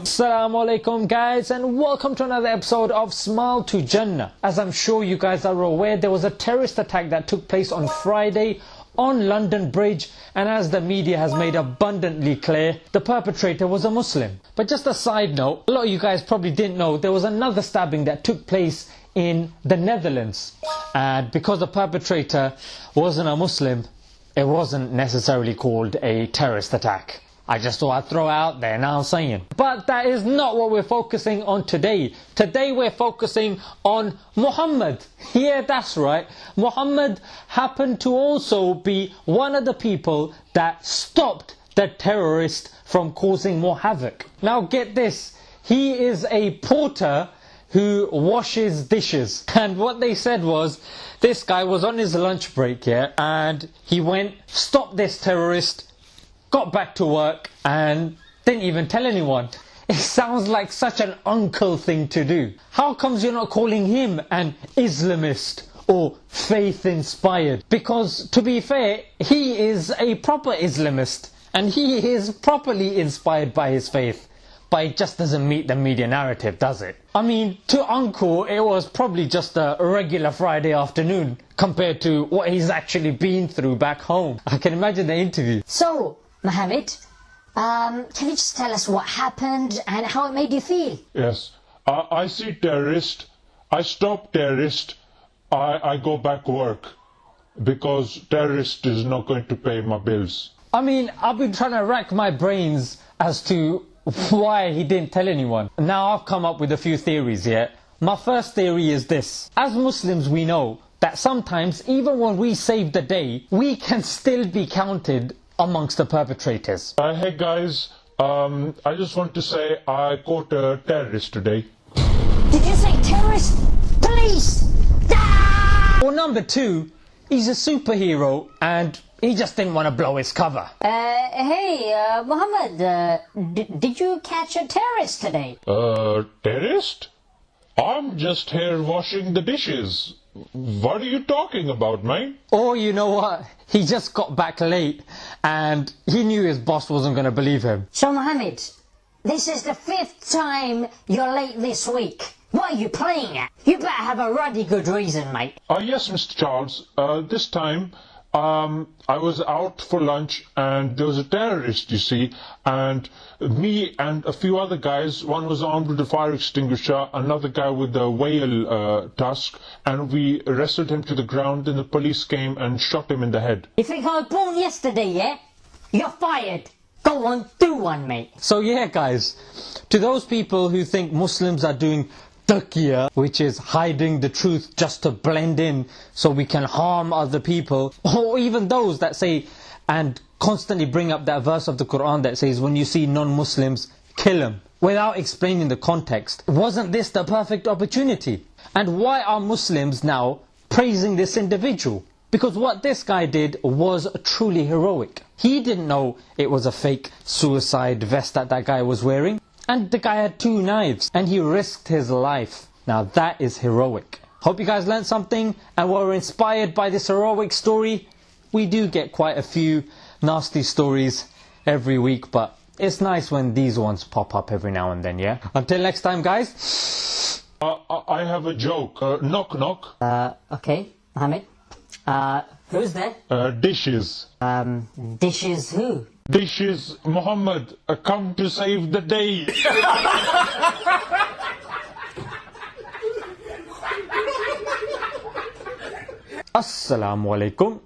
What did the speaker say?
Assalamu alaikum guys and welcome to another episode of Smile to Jannah. As I'm sure you guys are aware, there was a terrorist attack that took place on Friday on London Bridge and as the media has made abundantly clear, the perpetrator was a Muslim. But just a side note, a lot of you guys probably didn't know there was another stabbing that took place in the Netherlands. And because the perpetrator wasn't a Muslim, it wasn't necessarily called a terrorist attack. I just thought I'd throw out there, now I'm saying. But that is not what we're focusing on today. Today we're focusing on Muhammad. Yeah, that's right. Muhammad happened to also be one of the people that stopped the terrorist from causing more havoc. Now get this, he is a porter who washes dishes. And what they said was, this guy was on his lunch break, yeah, and he went, stop this terrorist, got back to work and didn't even tell anyone. It sounds like such an uncle thing to do. How comes you're not calling him an Islamist or faith inspired? Because to be fair, he is a proper Islamist and he is properly inspired by his faith. But it just doesn't meet the media narrative, does it? I mean, to Uncle, it was probably just a regular Friday afternoon compared to what he's actually been through back home. I can imagine the interview. So, Mohammed, um, can you just tell us what happened and how it made you feel? Yes. I, I see terrorist. I stop terrorist. I, I go back work because terrorist is not going to pay my bills. I mean, I've been trying to rack my brains as to why he didn't tell anyone. Now I've come up with a few theories here. My first theory is this. As Muslims we know that sometimes even when we save the day, we can still be counted amongst the perpetrators. Uh, hey guys, um, I just want to say I caught a terrorist today. Did you say terrorist? Police! Ah! Or number two, he's a superhero and he just didn't want to blow his cover. Uh, hey, uh, Mohammed, uh, did you catch a terrorist today? Uh, terrorist? I'm just here washing the dishes. What are you talking about, mate? Or you know what? He just got back late and he knew his boss wasn't going to believe him. So, Mohammed, this is the fifth time you're late this week. What are you playing at? You better have a ruddy good reason, mate. Uh, yes, Mr. Charles. Uh, this time um, I was out for lunch and there was a terrorist, you see, and me and a few other guys, one was armed with a fire extinguisher, another guy with a whale uh, tusk, and we wrestled him to the ground and the police came and shot him in the head. You think I was born yesterday, yeah? You're fired. Go on, do one, mate. So yeah, guys, to those people who think Muslims are doing taqiyya, which is hiding the truth just to blend in so we can harm other people, or even those that say and constantly bring up that verse of the Quran that says, when you see non-Muslims, kill them, without explaining the context. Wasn't this the perfect opportunity? And why are Muslims now praising this individual? Because what this guy did was truly heroic. He didn't know it was a fake suicide vest that that guy was wearing. And the guy had two knives and he risked his life. Now that is heroic. Hope you guys learned something and were inspired by this heroic story. We do get quite a few nasty stories every week, but it's nice when these ones pop up every now and then, yeah? Until next time, guys. Uh, I have a joke. Uh, knock knock. Uh, okay, Mohammed. Uh, who's there? Uh, dishes. Um, dishes who? Dishes, Muhammad, uh, come to save the day. Assalamu alaikum.